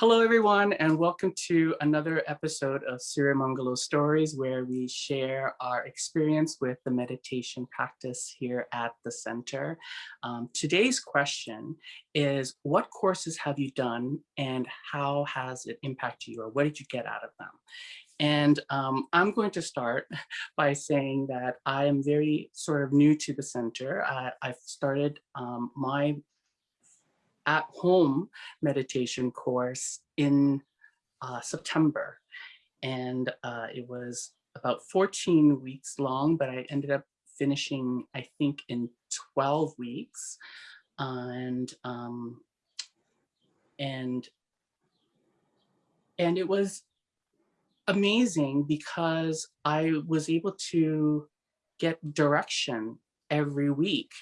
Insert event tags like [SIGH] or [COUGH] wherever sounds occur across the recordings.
Hello, everyone, and welcome to another episode of Sirimangalo Stories, where we share our experience with the meditation practice here at the center. Um, today's question is, what courses have you done and how has it impacted you or what did you get out of them? And um, I'm going to start [LAUGHS] by saying that I am very sort of new to the center. I, have started um, my at home meditation course in uh, September. And uh, it was about 14 weeks long, but I ended up finishing, I think, in 12 weeks. And um, and and it was amazing because I was able to get direction every week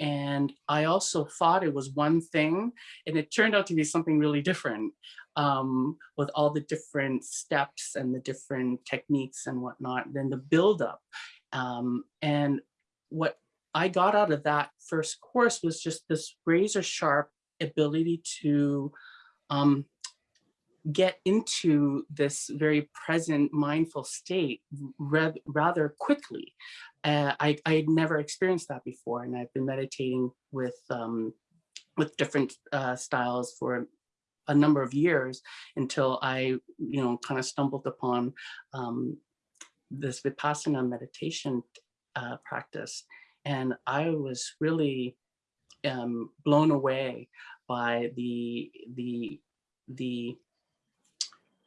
and I also thought it was one thing, and it turned out to be something really different um, with all the different steps and the different techniques and whatnot, then the buildup. Um, and what I got out of that first course was just this razor sharp ability to um, get into this very present mindful state rather quickly. Uh, I, had never experienced that before, and I've been meditating with um, with different uh, styles for a number of years until I, you know, kind of stumbled upon um, this Vipassana meditation uh, practice. And I was really um, blown away by the, the, the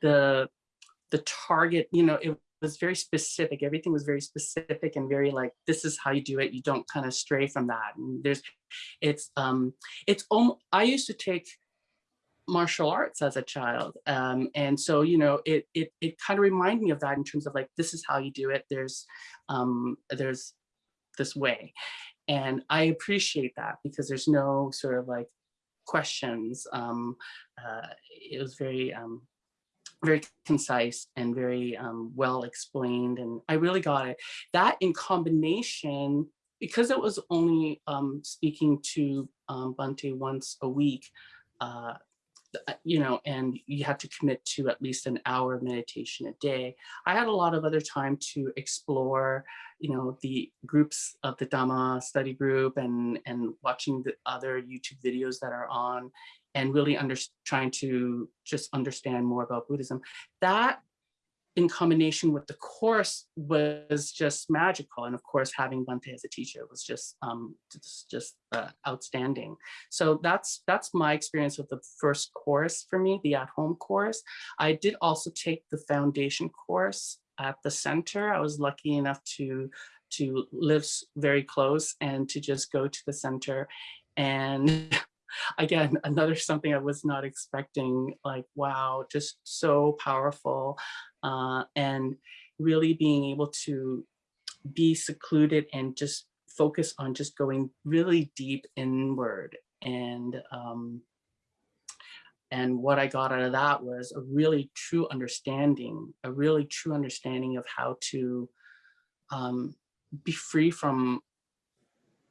the the target, you know, it was very specific. Everything was very specific and very like, this is how you do it. You don't kind of stray from that. And there's, it's, um, it's, um, I used to take martial arts as a child. Um, and so, you know, it, it, it kind of reminded me of that in terms of like, this is how you do it. There's, um, there's this way. And I appreciate that because there's no sort of like questions. Um, uh, it was very, um, very concise and very um, well explained. And I really got it. That in combination, because it was only um, speaking to um, Bhante once a week, uh, you know, and you have to commit to at least an hour of meditation a day. I had a lot of other time to explore, you know, the groups of the Dhamma study group and, and watching the other YouTube videos that are on and really under, trying to just understand more about Buddhism. That in combination with the course was just magical. And of course, having Bhante as a teacher was just um, just, just uh, outstanding. So that's that's my experience with the first course for me, the at-home course. I did also take the foundation course at the center. I was lucky enough to to live very close and to just go to the center and [LAUGHS] again, another something I was not expecting, like, wow, just so powerful. Uh, and really being able to be secluded and just focus on just going really deep inward. And, um, and what I got out of that was a really true understanding, a really true understanding of how to um, be free from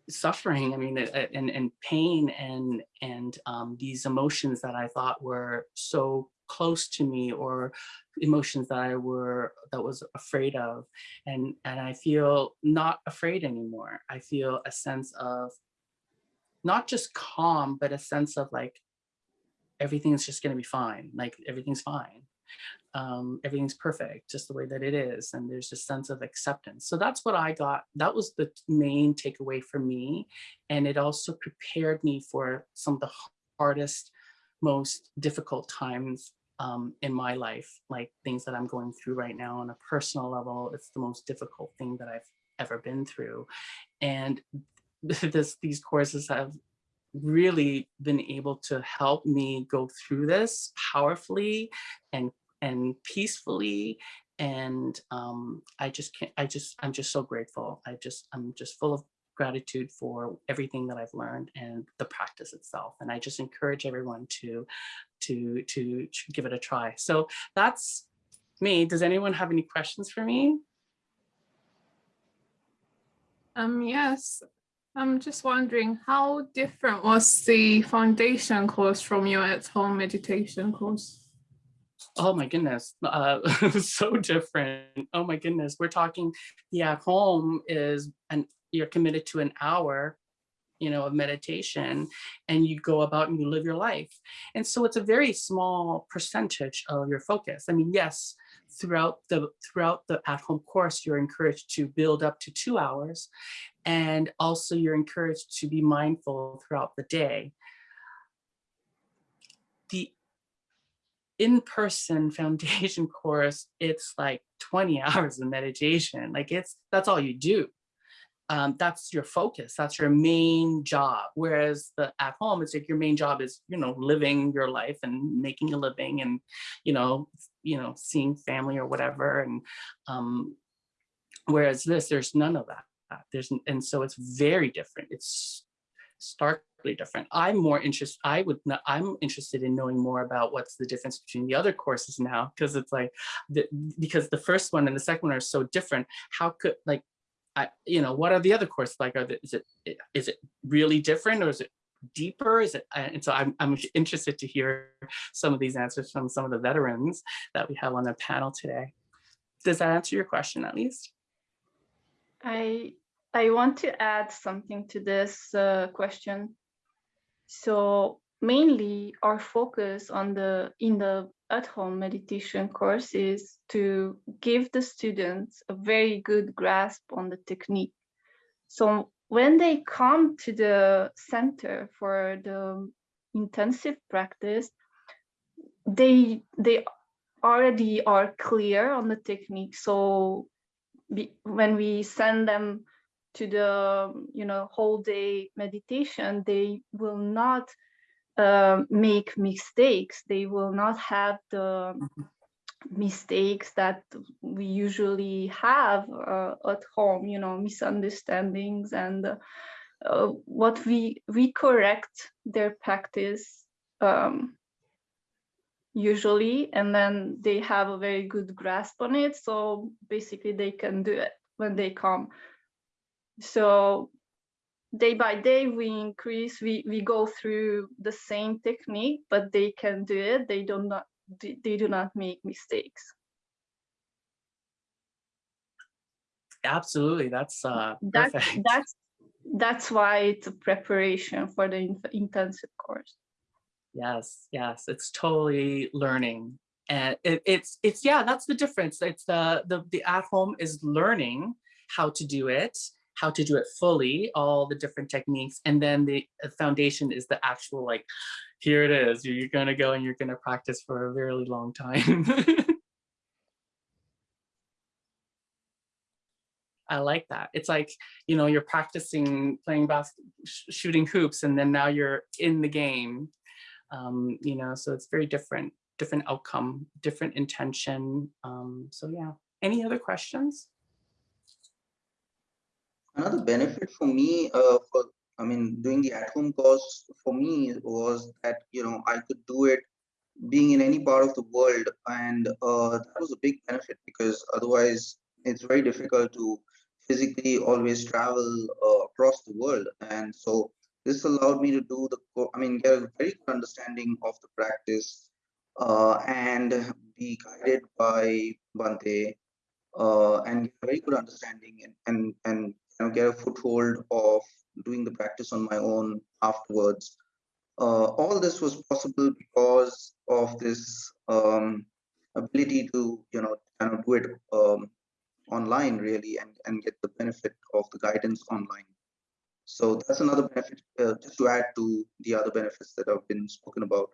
suffering, I mean, and, and pain and, and um, these emotions that I thought were so close to me or emotions that I were, that was afraid of. And, and I feel not afraid anymore. I feel a sense of not just calm, but a sense of like, everything's just gonna be fine. Like everything's fine um, everything's perfect just the way that it is and there's a sense of acceptance. So that's what I got. That was the main takeaway for me and it also prepared me for some of the hardest most difficult times um, in my life like things that I'm going through right now on a personal level. It's the most difficult thing that I've ever been through and [LAUGHS] this these courses have really been able to help me go through this powerfully and and peacefully. And um, I just can't, I just, I'm just so grateful. I just, I'm just full of gratitude for everything that I've learned and the practice itself. And I just encourage everyone to, to, to, to give it a try. So that's me. Does anyone have any questions for me? Um, yes, I'm just wondering how different was the foundation course from your at-home meditation course? Oh my goodness, uh, [LAUGHS] so different. Oh my goodness, we're talking the at home is and you're committed to an hour you know, of meditation and you go about and you live your life. And so it's a very small percentage of your focus. I mean, yes, throughout the throughout the at-home course, you're encouraged to build up to two hours. And also you're encouraged to be mindful throughout the day. The in-person foundation [LAUGHS] course, it's like 20 [LAUGHS] hours of meditation. Like it's, that's all you do um, that's your focus, that's your main job. Whereas the at home, it's like your main job is, you know, living your life and making a living and, you know, you know, seeing family or whatever. And um, whereas this, there's none of that. There's, and so it's very different. It's starkly different. I'm more interested, I would not, I'm interested in knowing more about what's the difference between the other courses now, because it's like, the, because the first one and the second one are so different. How could like, I, you know, what are the other courses like? Are the, is it is it really different or is it deeper? Is it? And so I'm I'm interested to hear some of these answers from some of the veterans that we have on the panel today. Does that answer your question at least? I I want to add something to this uh, question. So mainly our focus on the in the at-home meditation course is to give the students a very good grasp on the technique. So when they come to the center for the intensive practice, they they already are clear on the technique. So be, when we send them to the you know whole day meditation, they will not uh, make mistakes. They will not have the mm-hmm. mistakes that we usually have uh, at home, you know, misunderstandings and uh, what we, we correct their practice um, usually, and then they have a very good grasp on it. So basically they can do it when they come. So day by day we increase we we go through the same technique but they can do it. They do not they do not make mistakes. Absolutely. That's uh that's that's that's why it's a preparation for the in intensive course. Yes yes. It's totally learning. And it, it's it's yeah that's the difference. It's the the the at home is learning how to do it how to do it fully, all the different techniques. And then the foundation is the actual like, here it is, you're gonna go and you're gonna practice for a very long time. [LAUGHS] I like that. It's like, you know, you're practicing playing basketball, sh shooting hoops, and then now you're in the game. Um, you know, so it's very different, different outcome, different intention. Um, so yeah, any other questions? Another benefit for me, uh, for I mean, doing the at-home course for me was that you know I could do it being in any part of the world, and uh, that was a big benefit because otherwise it's very difficult to physically always travel uh, across the world, and so this allowed me to do the I mean get a very good understanding of the practice uh, and be guided by Bhante uh, and get a very good understanding and and and get a foothold of doing the practice on my own afterwards. Uh, all this was possible because of this um, ability to, you know, kind of do it um, online really and, and get the benefit of the guidance online. So that's another benefit, uh, just to add to the other benefits that have been spoken about.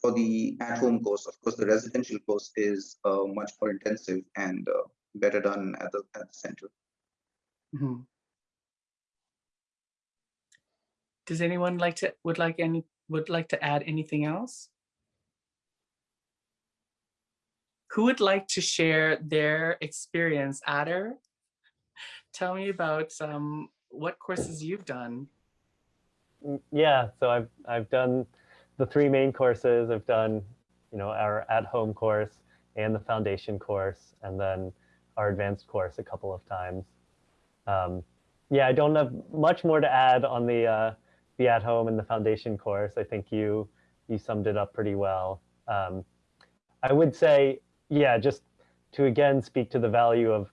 For the at-home course, of course, the residential course is uh, much more intensive and uh, better done at the, at the center. Mm -hmm. Does anyone like to would like any would like to add anything else? Who would like to share their experience, Adder? Tell me about um, what courses you've done. Mm, yeah, so I've I've done the three main courses. I've done, you know, our at-home course and the foundation course, and then our advanced course a couple of times. Um, yeah, I don't have much more to add on the uh, the at home in the foundation course. I think you you summed it up pretty well. Um, I would say, yeah, just to again speak to the value of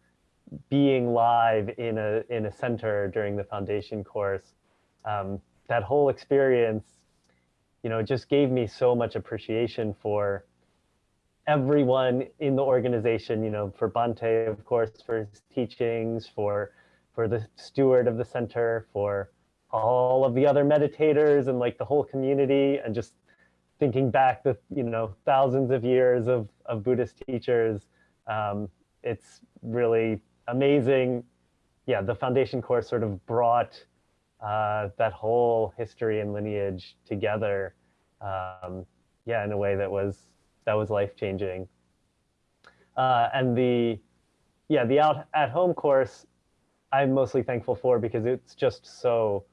being live in a in a center during the foundation course. Um, that whole experience, you know, just gave me so much appreciation for everyone in the organization. You know, for Bhante, of course, for his teachings, for for the steward of the center, for all of the other meditators and like the whole community and just thinking back the you know thousands of years of, of Buddhist teachers. Um, it's really amazing. Yeah, the foundation course sort of brought uh, that whole history and lineage together. Um, yeah, in a way that was that was life changing. Uh, and the yeah the out at home course I'm mostly thankful for because it's just so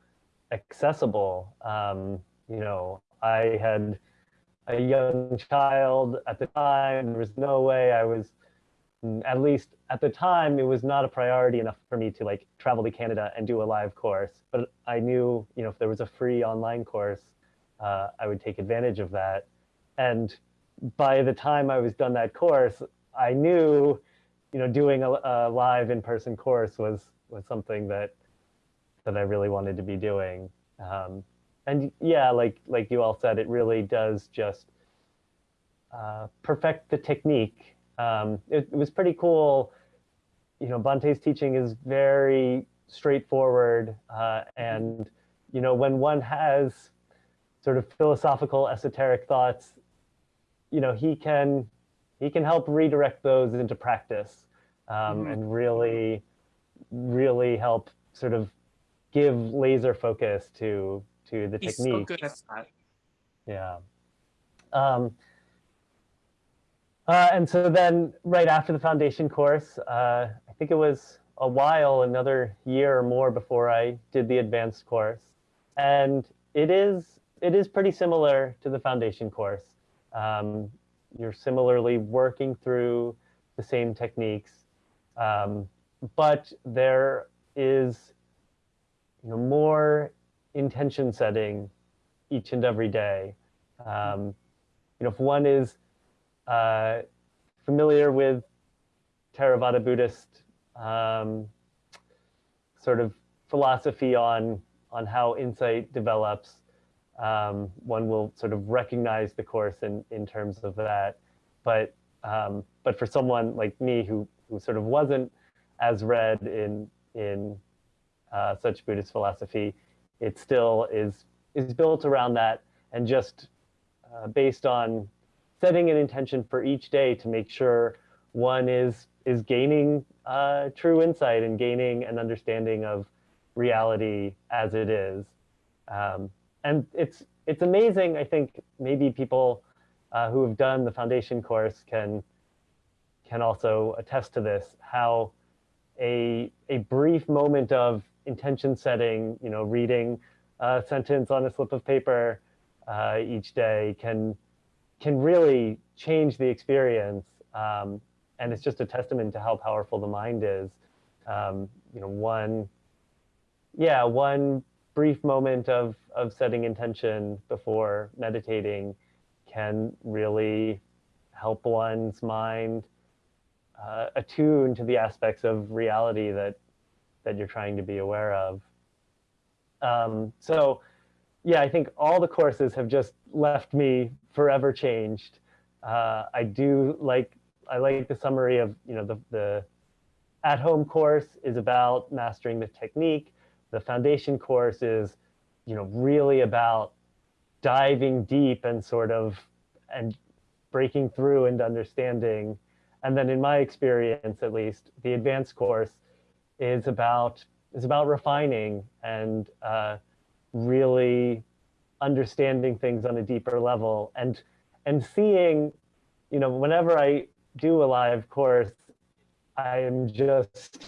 accessible. Um, you know, I had a young child at the time. There was no way I was, mm, at least at the time, it was not a priority enough for me to like travel to Canada and do a live course. But I knew, you know, if there was a free online course, uh, I would take advantage of that. And by the time I was done that course, I knew, you know, doing a, a live in-person course was was something that that I really wanted to be doing. Um, and yeah, like like you all said, it really does just uh, perfect the technique. Um, it, it was pretty cool. You know, Bhante's teaching is very straightforward, uh, and you know, when one has sort of philosophical, esoteric thoughts, you know, he can he can help redirect those into practice um, Mhm. and really really help sort of give laser focus to to the He's so technique. good at that. Yeah. Um, uh, and so then right after the foundation course, uh, I think it was a while, another year or more before I did the advanced course. And it is it is pretty similar to the foundation course. Um, you're similarly working through the same techniques, um, but there is you know more intention setting each and every day. Um, you know, if one is uh, familiar with Theravada Buddhist um, sort of philosophy on on how insight develops, um, one will sort of recognize the course in in terms of that. But um, but for someone like me who who sort of wasn't as read in in uh, such Buddhist philosophy, it still is is built around that and just uh, based on setting an intention for each day to make sure one is is gaining uh, true insight and gaining an understanding of reality as it is. Um, and it's it's amazing. I think maybe people uh, who have done the foundation course can can also attest to this. How a a brief moment of intention setting, you know, reading a sentence on a slip of paper uh, each day can can really change the experience. Um, and it's just a testament to how powerful the mind is. Um, you know, one, yeah, one brief moment of of setting intention before meditating can really help one's mind uh, attune to the aspects of reality that that you're trying to be aware of. Um, so, yeah, I think all the courses have just left me forever changed. Uh, I do like I like the summary of you know the the at home course is about mastering the technique. The foundation course is you know really about diving deep and sort of and breaking through and understanding. And then in my experience, at least, the advanced course is about is about refining and uh, really understanding things on a deeper level and and seeing, you know, whenever I do a live course, I am just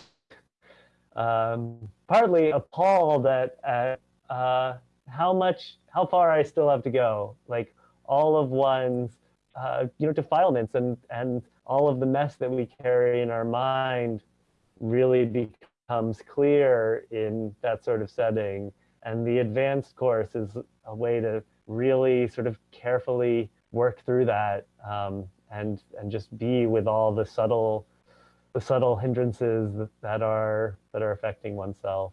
um, partly appalled at, at uh, how much, how far I still have to go. Like all of one's, uh, you know, defilements and and all of the mess that we carry in our mind really becomes clear in that sort of setting. And the advanced course is a way to really sort of carefully work through that um, and and just be with all the subtle the subtle hindrances that are that are affecting oneself.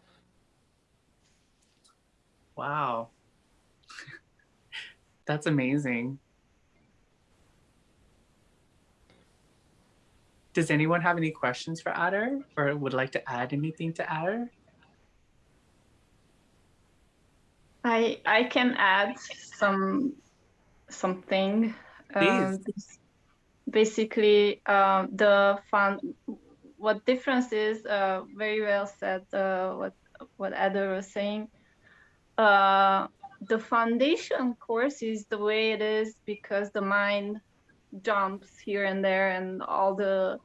Wow. [LAUGHS] That's amazing. Does anyone have any questions for Adder or would like to add anything to Adder? I I can add some something. Um, basically, um, the fun. What difference is? Uh, very well said. Uh, what what Ada was saying. Uh, the foundation course is the way it is because the mind jumps here and there, and all the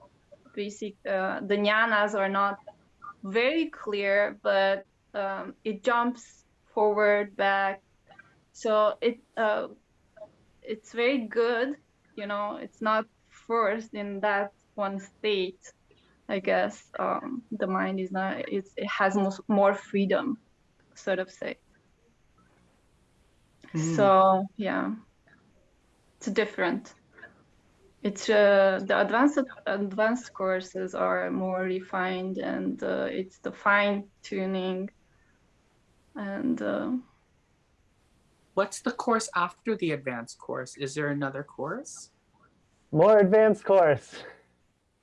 basic uh, the jnanas are not very clear, but um, it jumps forward, back. So it uh, it's very good. You know, it's not forced in that one state. I guess um, the mind is not. It's, it has more freedom, sort of say. Mm. So yeah, it's different. It's uh, the advanced advanced courses are more refined, and uh, it's the fine tuning and uh, What's the course after the advanced course? Is there another course? More advanced course.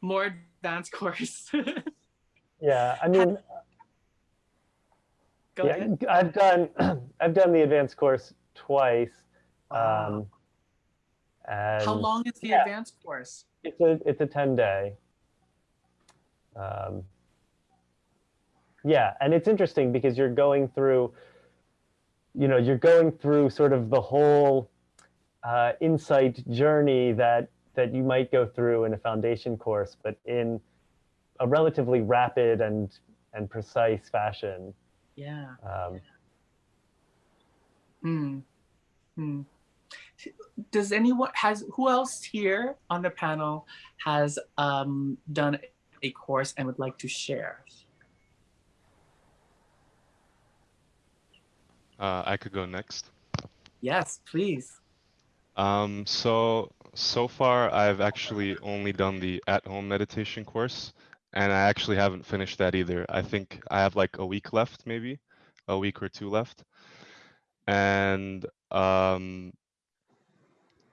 More advanced course. [LAUGHS] Yeah, I mean, Go yeah, ahead. I've done [CLEARS THROAT] I've done the advanced course twice. Wow. Um, and How long is the yeah. advanced course? It's a it's a ten day. Um, yeah, and it's interesting because you're going through, you know, you're going through sort of the whole uh, insight journey that that you might go through in a foundation course, but in a relatively rapid and and precise fashion. Yeah. Um, Hmm. Hmm. Does anyone has who else here on the panel has um, done a course and would like to share? Uh, I could go next. Yes, please. Um, so so far I've actually only done the at-home meditation course, and I actually haven't finished that either. I think I have like a week left, maybe a week or two left, and um,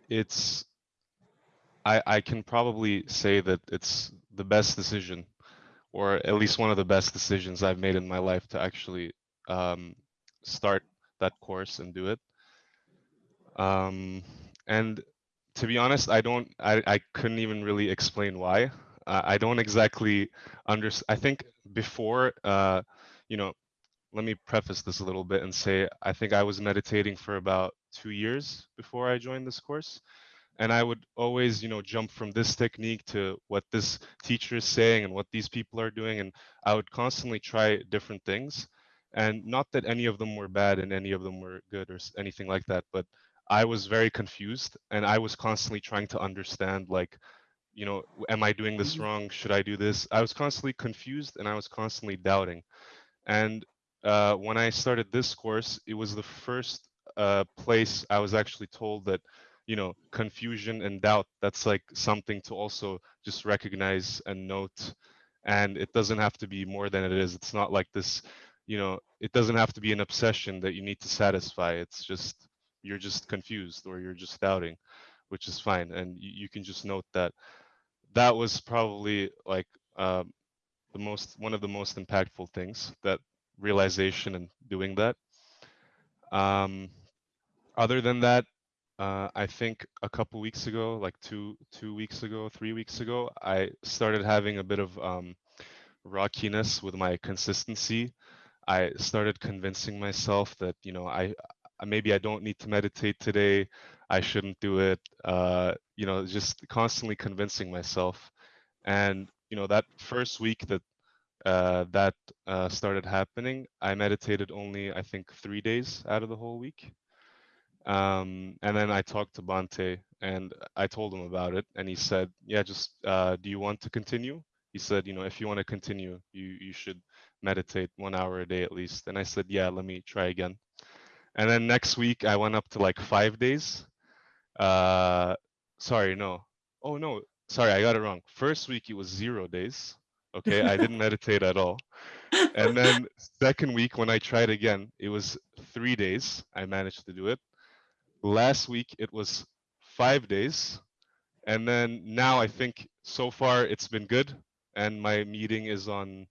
it's I I can probably say that it's the best decision, or at least one of the best decisions I've made in my life to actually um, start that course and do it. Um, and to be honest, I don't, I, I couldn't even really explain why. Uh, I don't exactly understand. I think before, uh, you know, let me preface this a little bit and say I think I was meditating for about two years before I joined this course. And I would always, you know, jump from this technique to what this teacher is saying and what these people are doing. And I would constantly try different things. And not that any of them were bad and any of them were good or anything like that, but I was very confused and I was constantly trying to understand like, you know, am I doing this Mhm. wrong? Should I do this? I was constantly confused and I was constantly doubting. And uh, when I started this course, it was the first uh, place I was actually told that, you know, confusion and doubt, that's like something to also just recognize and note. And it doesn't have to be more than it is. It's not like this, you know, it doesn't have to be an obsession that you need to satisfy. It's just, you're just confused or you're just doubting, which is fine. And you, you can just note that that was probably like um, the most, one of the most impactful things that realization and doing that. Um, other than that, uh, I think a couple weeks ago, like two two weeks ago, three weeks ago, I started having a bit of um, rockiness with my consistency. I started convincing myself that you know I maybe I don't need to meditate today. I shouldn't do it. Uh, you know, just constantly convincing myself. And you know that first week that uh, that uh, started happening, I meditated only I think three days out of the whole week. Um, and then I talked to Bhante and I told him about it, and he said, "Yeah, just uh, do you want to continue?" He said, "You know, if you want to continue, you you should meditate one hour a day at least. And I said, yeah, let me try again. And then next week I went up to like five days. Uh, sorry, no. Oh no, sorry, I got it wrong. First week it was zero days. Okay, I didn't [LAUGHS] meditate at all. And then second week when I tried again, it was three days. I managed to do it. Last week it was five days. And then now I think so far it's been good. And my meeting is on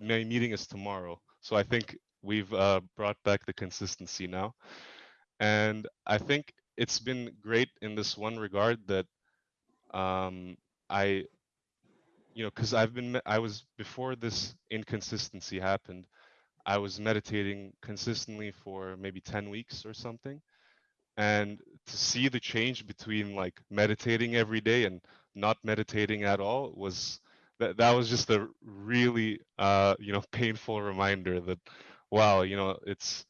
my meeting is tomorrow. So I think we've uh, brought back the consistency now. And I think it's been great in this one regard that um, I, you know, because I've been, I was before this inconsistency happened, I was meditating consistently for maybe 10 weeks or something. And to see the change between like meditating every day and not meditating at all was that that was just a really uh you know [LAUGHS] painful reminder that wow you know it's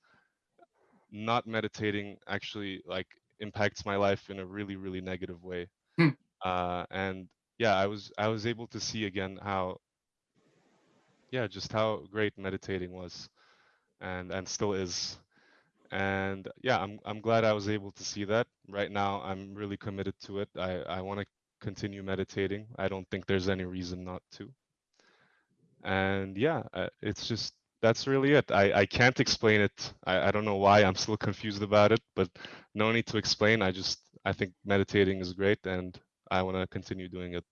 not meditating actually like impacts my life in a really really negative way Hmm. uh and yeah i was i was able to see again how yeah just how great meditating was and and still is and yeah i'm i'm glad i was able to see that. Right now i'm really committed to it. I i want to continue meditating. I don't think there's any reason not to. And yeah uh, it's just that's really it. I i can't explain it. I, I don't know why i'm still [LAUGHS] confused about it but no need to explain. I just i think meditating is great and i want to continue doing it.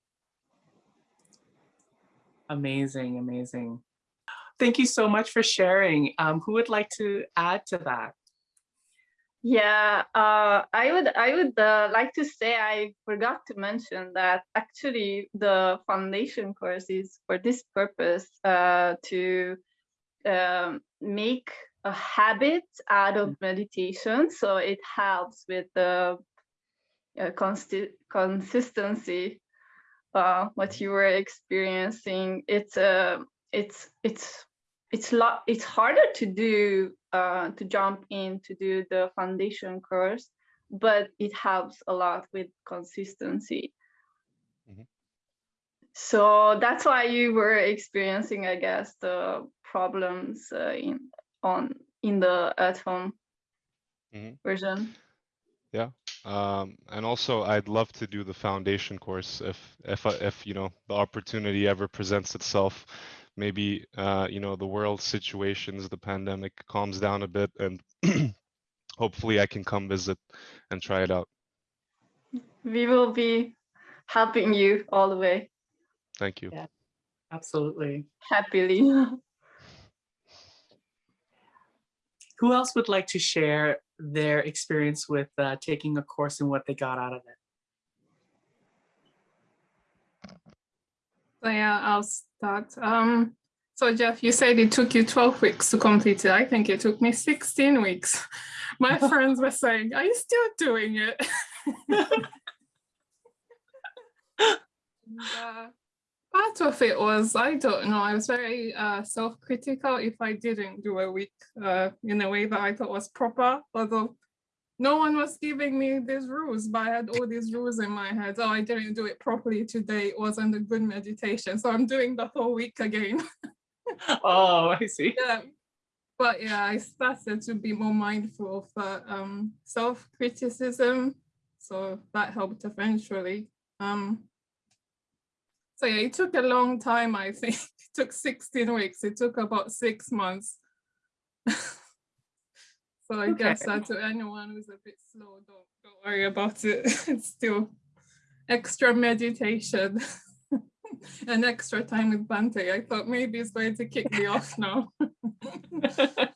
Amazing, amazing. Thank you so much for sharing. Um, who would like to add to that? Yeah, uh, I would I would uh, like to say I forgot to mention that actually the foundation course is for this purpose uh, to um, make a habit out of meditation. So it helps with the uh, consti- consistency. Uh, what you were experiencing, it's uh, it's it's it's lot it's harder to do uh, to jump in to do the foundation course, but it helps a lot with consistency. Mhm. So that's why you were experiencing, I guess, the problems uh, in on in the at home Mhm. version. Yeah, um and also i'd love to do the foundation course if if if you know the opportunity ever presents itself maybe uh you know the world situations the pandemic calms down a bit and [CLEARS THROAT] hopefully i can come visit and try it out We will be helping you all the way thank you Yeah. Absolutely. happily. [LAUGHS] Who else would like to share their experience with uh, taking a course and what they got out of it? So yeah, I'll start. Um, so Jeff, you said it took you 12 weeks to complete it. I think it took me 16 weeks. My [LAUGHS] friends were saying, are you still doing it? [LAUGHS] And, uh, part of it was, I don't know, I was very uh, self-critical if I didn't do a week uh, in a way that I thought was proper, although no one was giving me these rules, but I had all these rules in my head. Oh, I didn't do it properly today. It wasn't a good meditation. So I'm doing the whole week again. [LAUGHS] Oh, I see. yeah. But yeah, I started to be more mindful of uh, um, self-criticism. So that helped eventually. Um, so yeah, it took a long time, I think. [LAUGHS] It took 16 weeks. It took about six months. [LAUGHS] so I guess Okay. uh, to anyone who's a bit slow, don't, don't worry about it. [LAUGHS] it's still extra meditation [LAUGHS] and extra time with Bhante. I thought maybe it's going to kick me off now. [LAUGHS]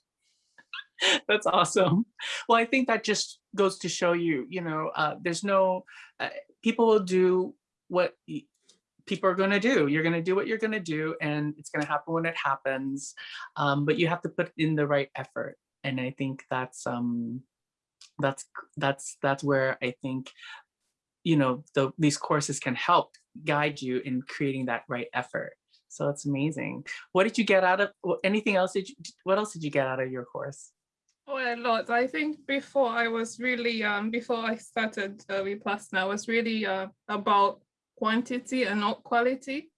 That's awesome. Well, I think that just goes to show you, you know, uh, there's no, uh, people will do what people are going to do. You're going to do what you're going to do, and it's going to happen when it happens. Um, but you have to put in the right effort, and I think that's um, that's that's that's where I think, you know, the, these courses can help guide you in creating that right effort. So it's amazing. What did you get out of anything else? Did you, what else did you get out of your course? Oh, a lot. I think before I was really, um, before I started uh, Vipassana, I was really uh, about quantity and not quality.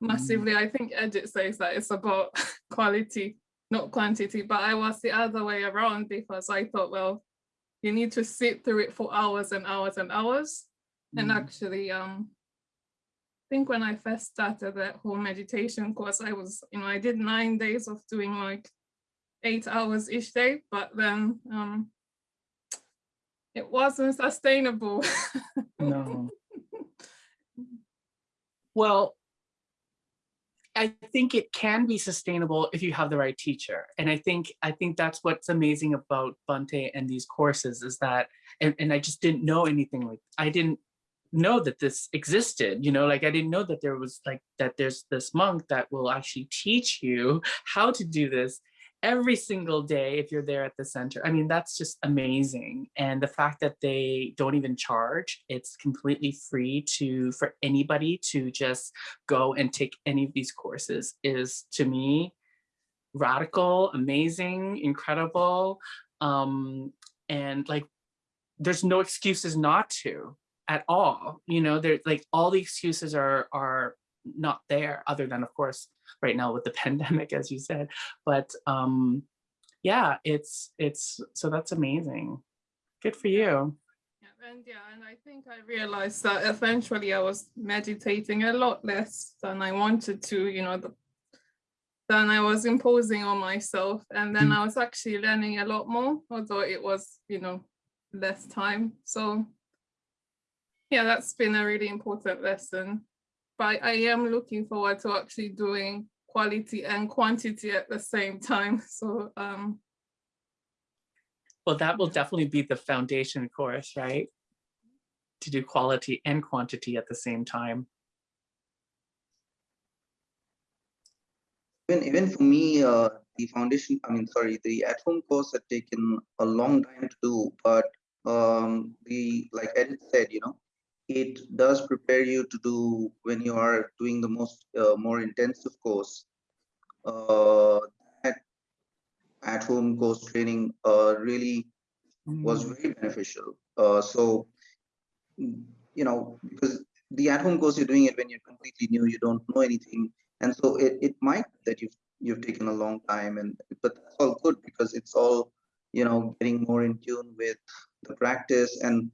massively. I think Edit says that it's about [LAUGHS] quality, not quantity, but I was the other way around because I thought, well, you need to sit through it for hours and hours and hours. And Mhm. actually, um, I think when I first started that whole meditation course, I was, you know, I did nine days of doing like eight hours each day, but then um, it wasn't sustainable. No. [LAUGHS] Well, I think it can be sustainable if you have the right teacher. And I think I think that's what's amazing about Bhante and these courses is that, and, and I just didn't know anything like, I didn't know that this existed, you know, like I didn't know that there was like, that there's this monk that will actually teach you how to do this every single day if you're there at the center. I mean, that's just amazing. And the fact that they don't even charge, it's completely free to for anybody to just go and take any of these courses is to me radical, amazing, incredible. Um, and like there's no excuses not to at all. You know, there like all the excuses are are not there other than of course right now with the [LAUGHS] pandemic as you said but um yeah it's it's so that's amazing good for you Yeah, and yeah, and I think I realized that eventually I was meditating a lot less than I wanted to, you know, the, than I was imposing on myself. And then Mm. I was actually learning a lot more, although it was, you know, less time. So yeah, that's been a really important lesson. But I am looking forward to actually doing quality and quantity at the same time. [LAUGHS] So um well that will definitely be the foundation course right to do quality and quantity at the same time Even even for me, uh, the foundation, I mean, sorry, the at-home course had taken a long time to do, but um, the like Edith said, you know, it does prepare you to do when you are doing the most uh, more intensive course. Uh, that at-home course training uh, really was Mm, very beneficial. Uh, so, you know, because the at-home course you're doing it when you're completely new, you don't know anything, and so it, it might that you've you've taken a long time, and but that's all good because it's all you know getting more in tune with the practice and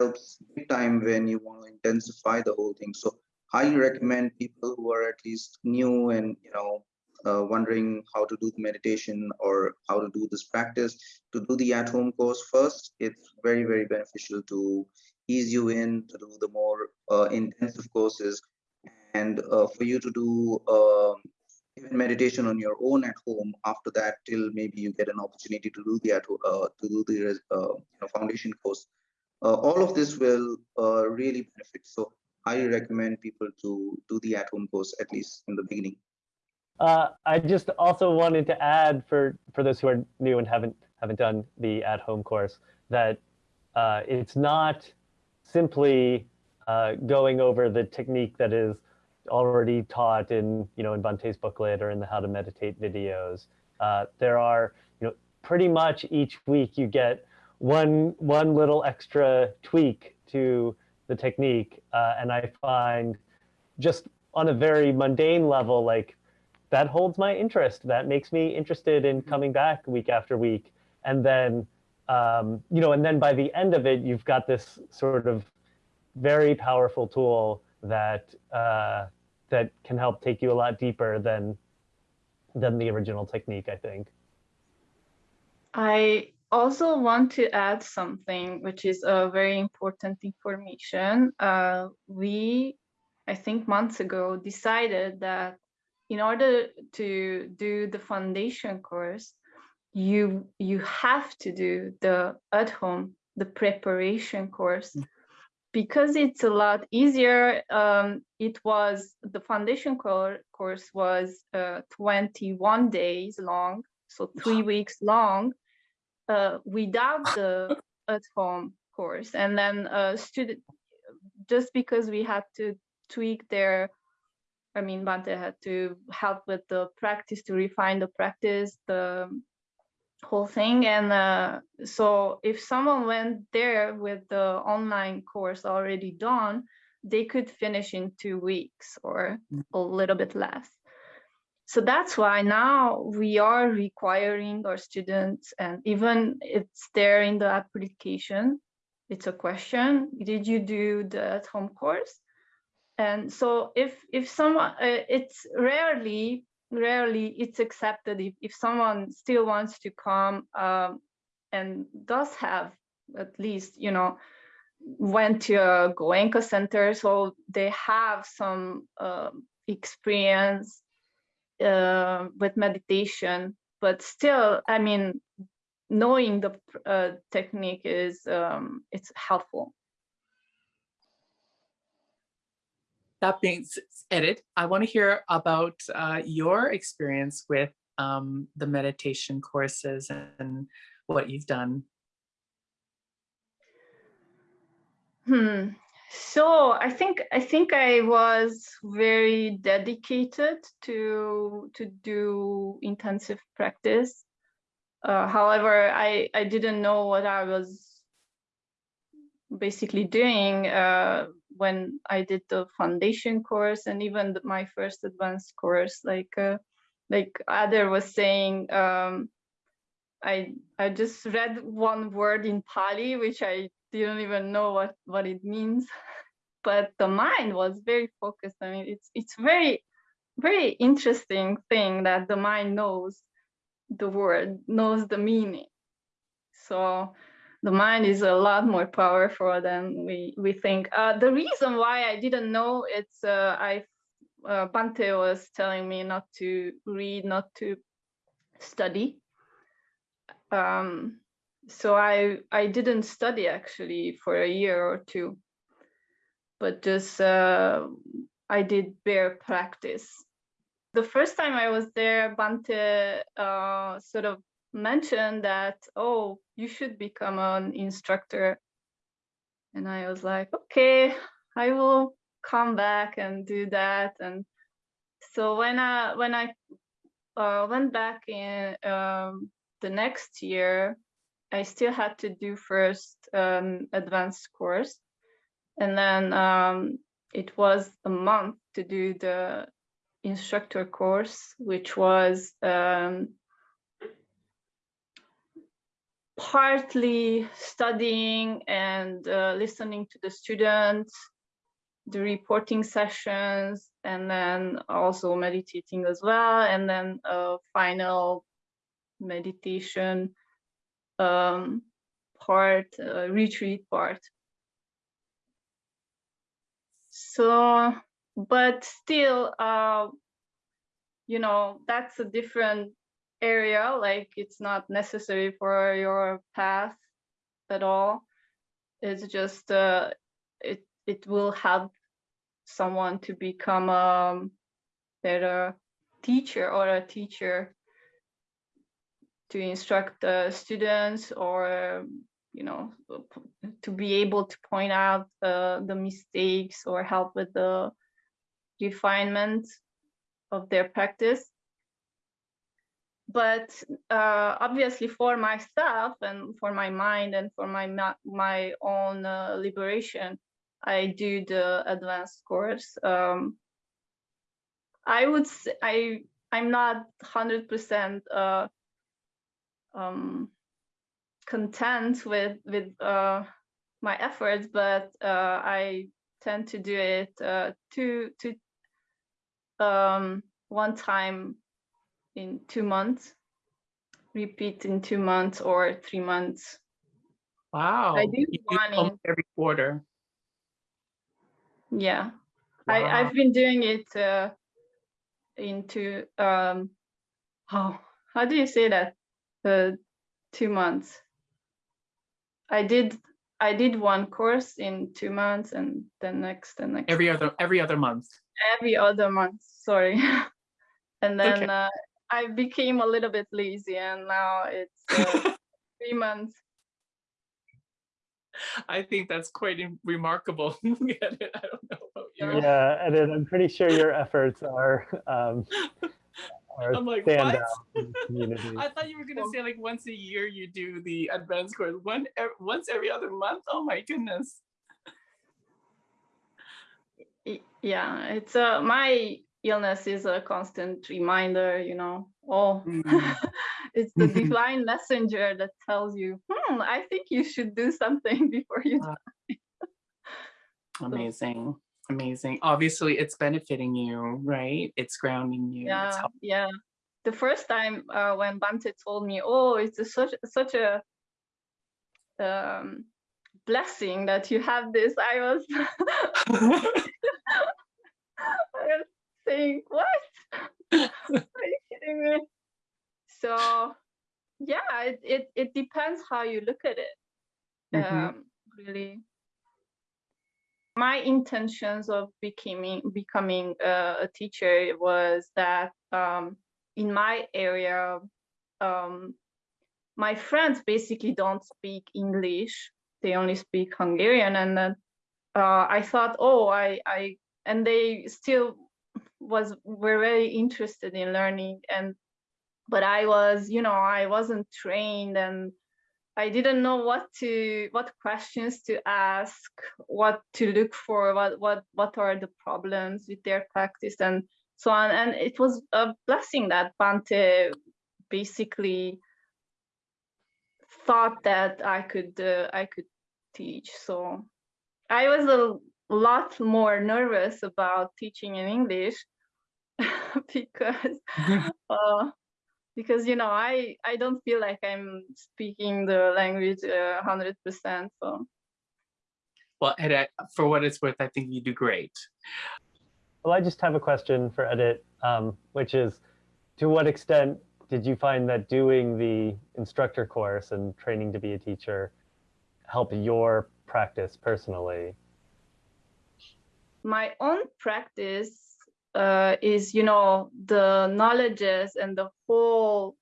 helps big time when you want to intensify the whole thing. So highly recommend people who are at least new and you know uh, wondering how to do the meditation or how to do this practice to do the at-home course first. It's very very beneficial to ease you in to do the more uh, intensive courses and uh, for you to do um, even meditation on your own at home after that till maybe you get an opportunity to do the at uh, to do the uh, foundation course all of this will uh, really benefit so i recommend people to do the at home course at least in the beginning Uh, I just also wanted to add for for those who are new and haven't haven't done the at home course that uh, it's not simply uh, going over the technique that is already taught in you know in Bhante's booklet or in the How to Meditate videos. Uh, there are you know pretty much each week you get one one little extra tweak to the technique, uh, and I find just on a very mundane level like that holds my interest. That makes me interested in coming back week after week. And then, um, you know, and then by the end of it, you've got this sort of very powerful tool that uh, that can help take you a lot deeper than than the original technique. I think. I also want to add something which is a very important information. Uh, we, I think months ago, decided that in order to do the foundation course, you you have to do the at home, the preparation course. Because it's a lot easier, um, it was the foundation cour- course was uh, 21 days long, so three weeks long uh, without the at home course and then uh, student just because we had to tweak their i mean bhante had to help with the practice to refine the practice the whole thing and uh, so if someone went there with the online course already done they could finish in two weeks or a little bit less. So that's why now we are requiring our students, and even it's there in the application, it's a question, did you do the at-home course? And so if if someone, uh, it's rarely, rarely it's accepted if, if someone still wants to come um, and does have at least, you know, went to a Goenka center, so they have some um experience uh, with meditation, but still, I mean, knowing the uh, technique is um, it's helpful. That being said, I want to hear about uh, your experience with um, the meditation courses and what you've done. Hmm. So I think I think I was very dedicated to to do intensive practice. Uh, however, I I didn't know what I was basically doing uh, when I did the foundation course and even my first advanced course. Like uh, like Adar was saying, um, I I just read one word in Pali, which I didn't even know what what it means. [LAUGHS] But the mind was very focused. I mean, it's it's very very interesting thing that the mind knows the word, knows the meaning. So the mind is a lot more powerful than we we think. Uh, the reason why I didn't know it's uh, I uh, Bhante was telling me not to read, not to study. Um, so I I didn't study actually for a year or two, but just uh, I did bare practice. The first time I was there, Bhante uh, sort of mentioned that oh you should become an instructor, and I was like okay I will come back and do that. And so when I when I uh, went back in um, the next year, I still had to do first um, advanced course, and then um, it was a month to do the instructor course, which was um, partly studying and uh, listening to the students, the reporting sessions, and then also meditating as well, and then a final meditation um, part, uh, retreat part. So, but still, uh, you know, that's a different area. Like it's not necessary for your path at all. It's just uh, it it will help someone to become a better teacher or a teacher to instruct the students or you know to be able to point out uh, the mistakes or help with the refinement of their practice. But uh, obviously for myself and for my mind and for my my own uh, liberation i do the advanced course. Um, i would say i i'm not 100% uh, um, content with with uh, my efforts, but uh, I tend to do it uh, two two um, one time in two months, repeat in two months or three months. Wow. I do do one in- every quarter. Yeah, Wow. I I've been doing it uh, into um, how how do you say that? Uh, two months. I did I did one course in two months and the next the next every other every other month. every other month. Sorry, [LAUGHS] and then Okay. uh, I became a little bit lazy, and now it's uh, [LAUGHS] three months. I think that's quite remarkable. [LAUGHS] I don't know about you. Yeah, and I'm pretty sure your efforts are um, are I'm like, stand what? out in the community. [LAUGHS] I thought you were gonna say like once a year you do the advanced course. One ev- once every other month. Oh my goodness. Yeah, it's a, my illness is a constant reminder, you know, oh, Mm. [LAUGHS] it's the divine messenger that tells you, hmm, I think you should do something [LAUGHS] before you die. Amazing. Amazing. Obviously, it's benefiting you, right? It's grounding you. Yeah, yeah. The first time uh, when Bhante told me, oh, it's a, such such a um, blessing that you have this, I was, [LAUGHS] I was saying, what? [LAUGHS] Are you kidding me? So, yeah, it, it, it depends how you look at it. Mhm. Um, really. My intentions of becoming becoming uh, a teacher was that um, in my area, um, my friends basically don't speak English; they only speak Hungarian, and then uh, I thought, oh, I, I, and they still was were very interested in learning, and but I was, you know, I wasn't trained and I didn't know what to what questions to ask, what to look for, what what what are the problems with their practice and so on. And it was a blessing that Bhante basically thought that I could uh, I could teach. So I was a lot more nervous about teaching in English [LAUGHS] because [LAUGHS] uh, because you know I I don't feel like I'm speaking the language a hundred percent. So Well, and I- for what it's worth, I think you do great. Well, I just have a question for Edit, um, which is, to what extent did you find that doing the instructor course and training to be a teacher help your practice personally? my own practice uh, is you know the knowledges and the whole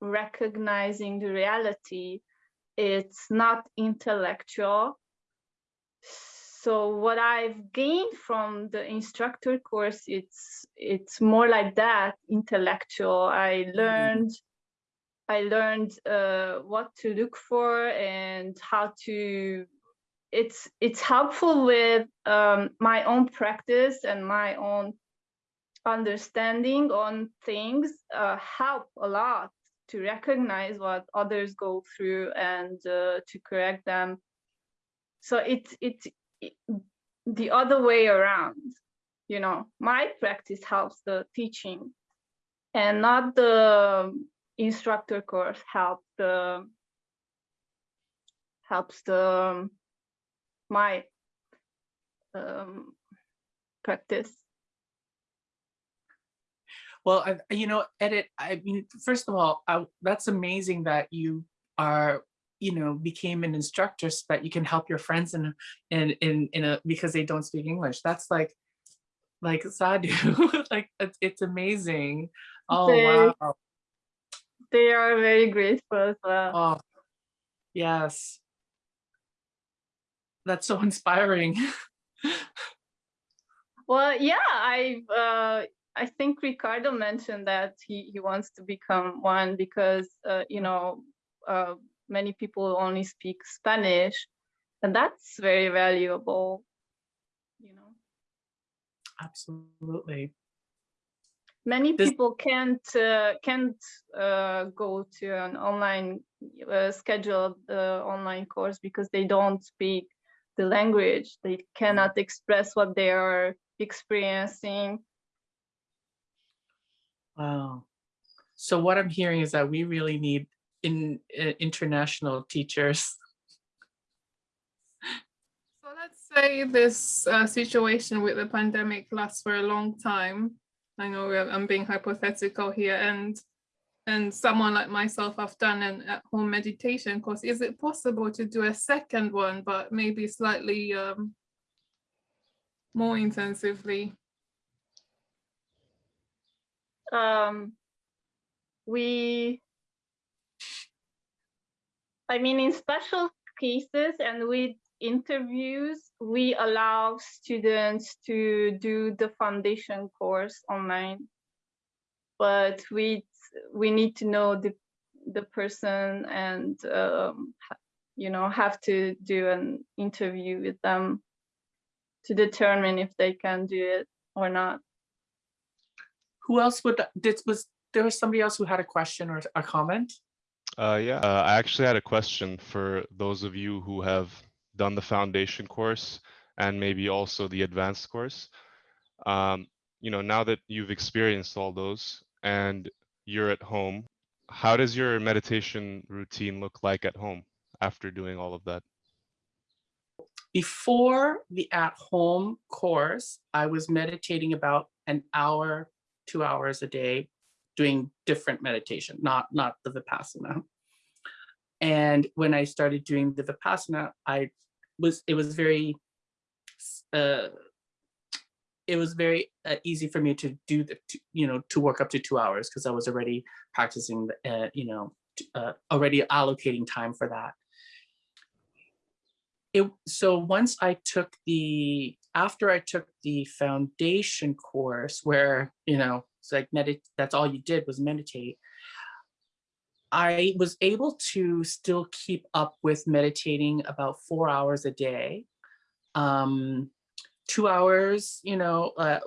recognizing the reality. It's not intellectual. So what I've gained from the instructor course, it's it's more like that, intellectual. I learned I learned uh, what to look for and how to. It's it's helpful with um, my own practice and my own understanding on things. Uh, help a lot to recognize what others go through and uh, to correct them. So it's it's it, the other way around. You know, my practice helps the teaching, and not the instructor course help the helps the my um, practice. Well, I, you know, Edit. I mean, first of all, I, that's amazing that you are, you know, became an instructor so that you can help your friends in, in, in, in a because they don't speak English. That's like, like sadhu. [LAUGHS] like it's, it's amazing. Oh They- wow. They are very grateful as well. Oh, yes. That's so [LAUGHS] inspiring. Well, yeah, I uh, I think Ricardo mentioned that he he wants to become one because uh, you know uh, many people only speak Spanish, and that's very valuable. You know, Absolutely. many This- people can't uh, can't uh, go to an online uh, scheduled uh, online course because they don't speak the language. They cannot express what they are experiencing. Wow. So what I'm hearing is that we really need in international teachers. So let's say this uh, situation with the pandemic lasts for a long time. I know I'm being hypothetical here, and and someone like myself, I've done an at-home meditation course. Is it possible to do a second one, but maybe slightly um, more intensively? Um, we, I mean, in special cases and with interviews, we allow students to do the foundation course online. But we, we need to know the, the person and, um, you know, have to do an interview with them to determine if they can do it or not. Who else would, did, was, there was somebody else who had a question or a comment? Uh, yeah, uh, I actually had a question for those of you who have done the foundation course and maybe also the advanced course. Um, you know, now that you've experienced all those and you're at home, how does your meditation routine look like at home after doing all of that? Before the at-home course, I was meditating about an hour, two hours a day, doing different meditation, not, not the Vipassana. And when I started doing the Vipassana, I was, it was very, uh, it was very uh, easy for me to do the, to, you know, to work up to two hours because I was already practicing, uh, you know, uh, already allocating time for that. It, so once I took the, after I took the foundation course where, you know, it's like medit, that's all you did was meditate. I was able to still keep up with meditating about four hours a day. Um, two hours, you know, uh,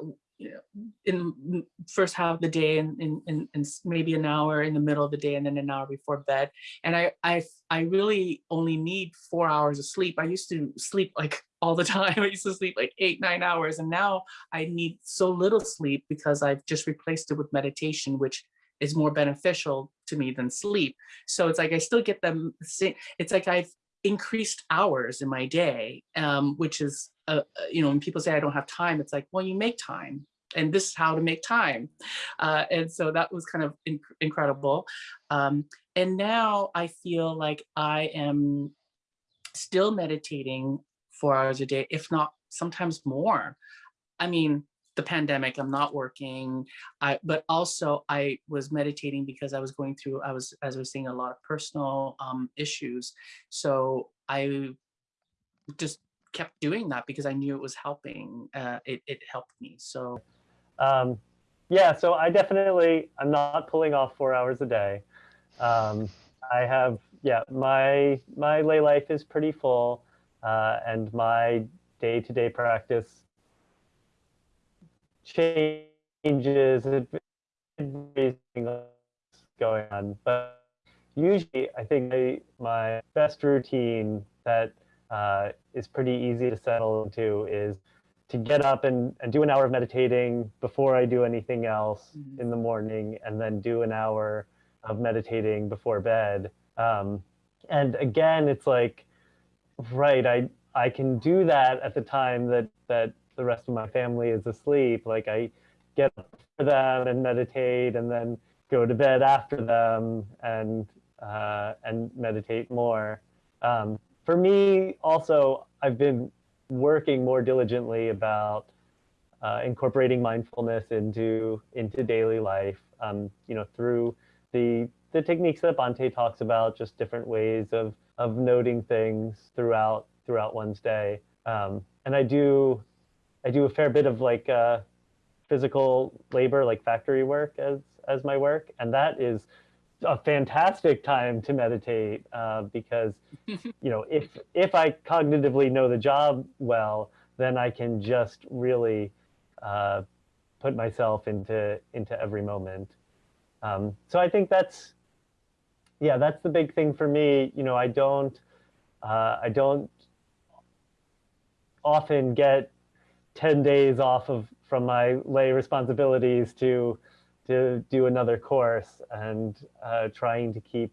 in first half of the day and, and, and, and maybe an hour in the middle of the day and then an hour before bed. And I, I, I really only need four hours of sleep. I used to sleep like all the [LAUGHS] time. I used to sleep like eight, nine hours. And now I need so little sleep because I've just replaced it with meditation, which is more beneficial to me than sleep. So it's like I still get them. It's like I've increased hours in my day, um, which is, uh, you know, when people say I don't have time, it's like, well, you make time. And this is how to make time. Uh, and so that was kind of inc incredible. Um, and now I feel like I am still meditating four hours a day, if not sometimes more. I mean, the pandemic, I'm not working, I, but also I was meditating because I was going through, I was, as I was saying, a lot of personal um, issues. So I just kept doing that because I knew it was helping. Uh, it, it helped me. So, um, yeah, so I definitely, I'm not pulling off four hours a day. Um, I have, yeah, my, my lay life is pretty full uh, and my day-to-day -day practice changes it's going on. But usually, I think I, my best routine that uh, is pretty easy to settle into is to get up and, and do an hour of meditating before I do anything else mm -hmm. in the morning, and then do an hour of meditating before bed. Um, and again, it's like, right, I I can do that at the time that that the rest of my family is asleep. Like I get up for them and meditate and then go to bed after them and uh, and meditate more. Um, for me, also, I've been working more diligently about uh, incorporating mindfulness into into daily life. Um, you know, through the the techniques that Bhante talks about, just different ways of of noting things throughout throughout one's day. Um, and I do I do a fair bit of like uh, physical labor, like factory work as as my work, and that is a fantastic time to meditate uh, because [LAUGHS] you know if if I cognitively know the job well, then I can just really uh, put myself into into every moment. Um, so I think that's yeah, that's the big thing for me. You know, I don't uh, I don't often get 10 days off of from my lay responsibilities to to do another course and uh, trying to keep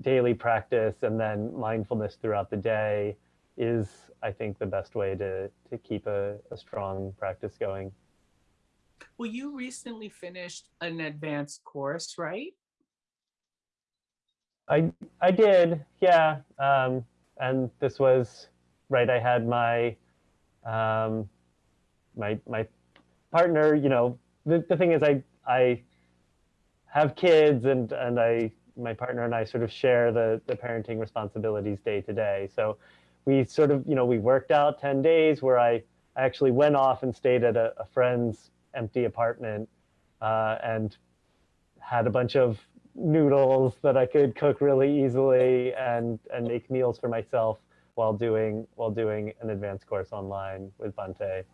daily practice and then mindfulness throughout the day is I think the best way to to keep a, a strong practice going. Well, you recently finished an advanced course, right? I I did, yeah. Um, and this was right. I had my um, my my partner, you know, the, the thing is I I have kids and and I my partner and I sort of share the the parenting responsibilities day to day. So we sort of, you know, we worked out 10 days where I actually went off and stayed at a, a friend's empty apartment uh, and had a bunch of noodles that I could cook really easily and and make meals for myself while doing while doing an advanced course online with Bhante.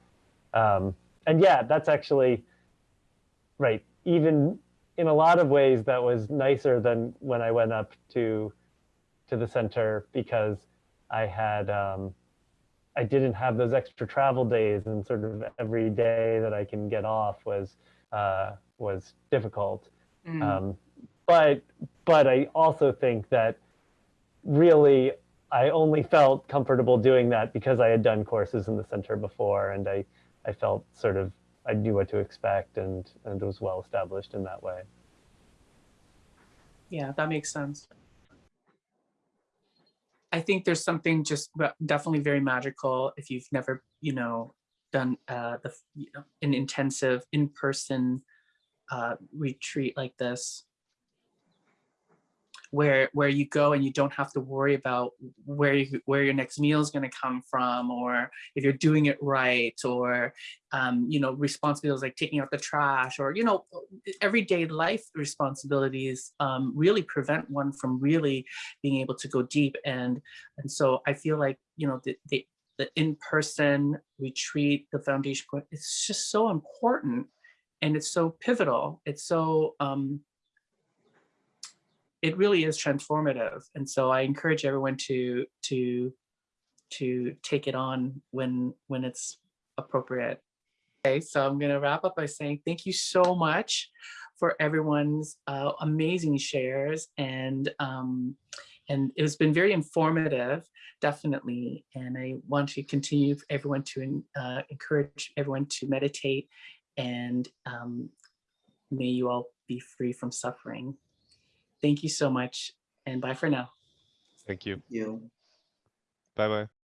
Um, and yeah, that's actually right. Even in a lot of ways, that was nicer than when I went up to to the center because I had um, I didn't have those extra travel days, and sort of every day that I can get off was uh, was difficult. Mm. Um, but but I also think that really I only felt comfortable doing that because I had done courses in the center before, and I I felt sort of I knew what to expect and and was well established in that way. Yeah, that makes sense. I think there's something just definitely very magical if you've never, you know, done uh, the you know, an intensive in-person uh, retreat like this, where where you go and you don't have to worry about where you, where your next meal is going to come from, or if you're doing it right, or um, you know, responsibilities like taking out the trash, or you know, everyday life responsibilities um, really prevent one from really being able to go deep. And and so I feel like you know the the, the in-person retreat, the foundation, it's just so important, and it's so pivotal. It's so um, it really is transformative. And so I encourage everyone to to to take it on when when it's appropriate. Okay, so I'm going to wrap up by saying thank you so much for everyone's uh, amazing shares and um, and it's been very informative, definitely. And I want to continue everyone to uh, encourage everyone to meditate and um, may you all be free from suffering. Thank you so much and bye for now. Thank you. You. Bye bye.